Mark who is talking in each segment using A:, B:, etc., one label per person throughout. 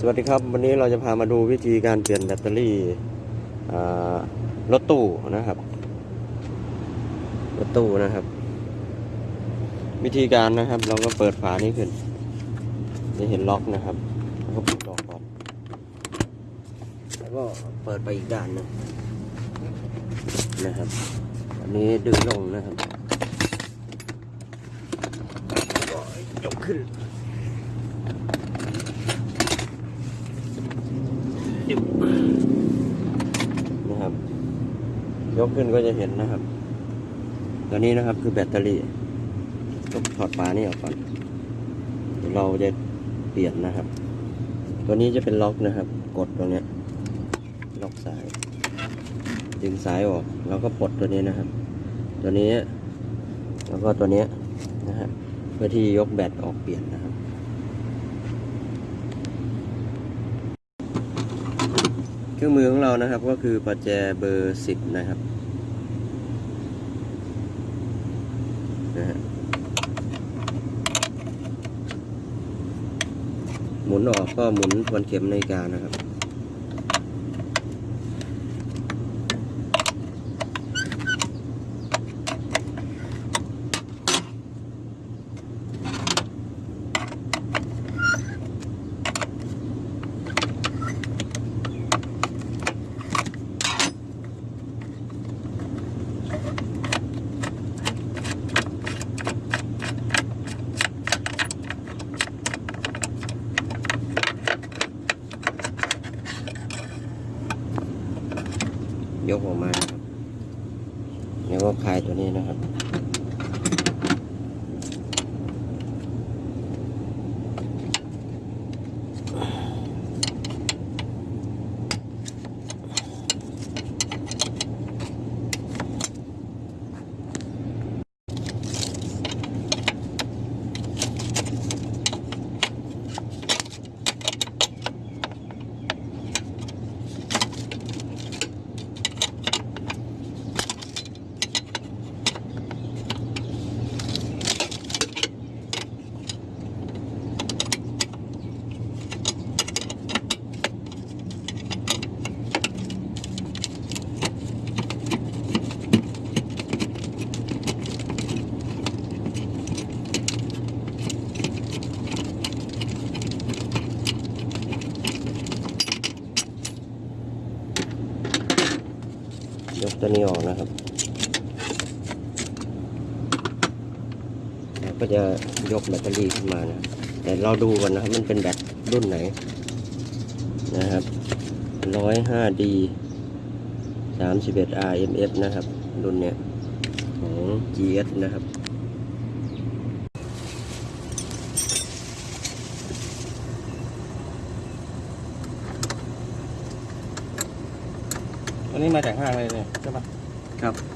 A: สวัสดีครับ วันนี้เราจะพามาดูวิธีการเปลี่ยนแบตเตอรี่รถตู้นะครับรถตู้นะครับ วิธีการนะครับ เราก็เปิดฝานี้ขึ้นจะเห็นล็อกนะครับแล้วก็ปิดล็อกก่อนแล้วก็เปิดไปอีกด้านหนึงนะครับ อันนี้ดึงลงนะครับก็ยกขึ้น นะครับ ยกขึ้นก็จะเห็นนะครับตัวนี้นะครับคือแบตเตอรี่ต้องถอดฝานี่ออกก่อนเดี๋ยวเราจะเปลี่ยนนะครับ ตัวนี้จะเป็นล็อกนะครับ กดตรงนี้ล็อกสาย ดึงสายออก แล้วก็ปลดตัวนี้นะครับ ตัวนี้ แล้วก็ตัวนี้นะฮะเพื่อที่ยกแบตออกเปลี่ยนนะครับ เครื่องมือของเรานะครับก็คือประแจเบอร์สิบนะครับนะฮะหมุนออกก็หมุนทวนเข็มนาฬิกานะครับ ยกออกมานะครับแล้วก็คลายตัวนี้นะครับ ก็จะยกแบตเตอรี่ขึ้นมานะแต่เราดูก่อนนะครับมันเป็นแบตรุ่นไหน นะครับร้อยห้าดีสามสิบเอ็ด RMF นะครับ รุ่นเนี้ยของ GS นะครับ
B: อันนี้มาจากห้างเลยเนี่ยใช่ปะ
A: ครับ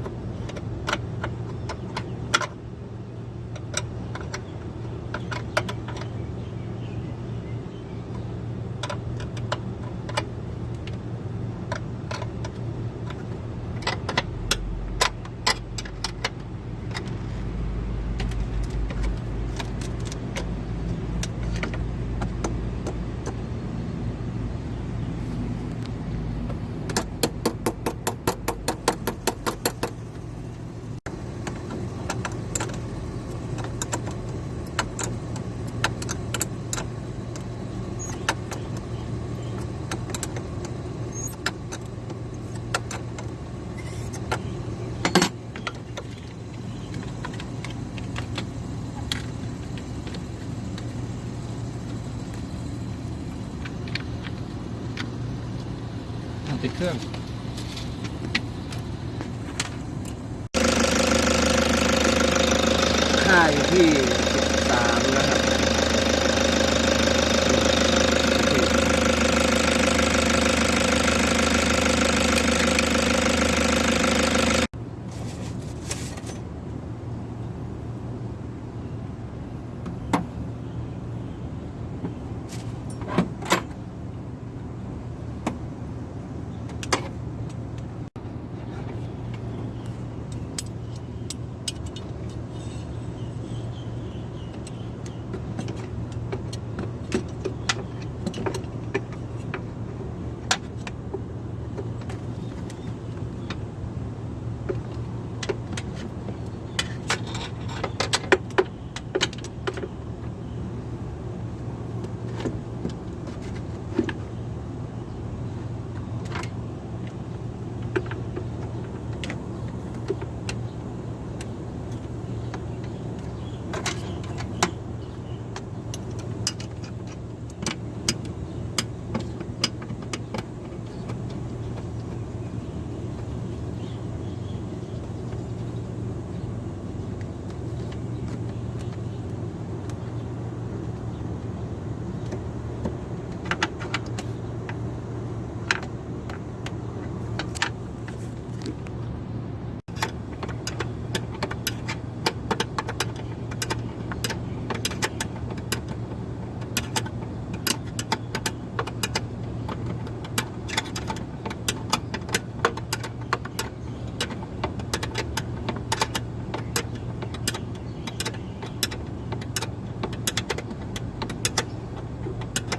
B: ติดเครื่อง
C: ค่าอยู่ที่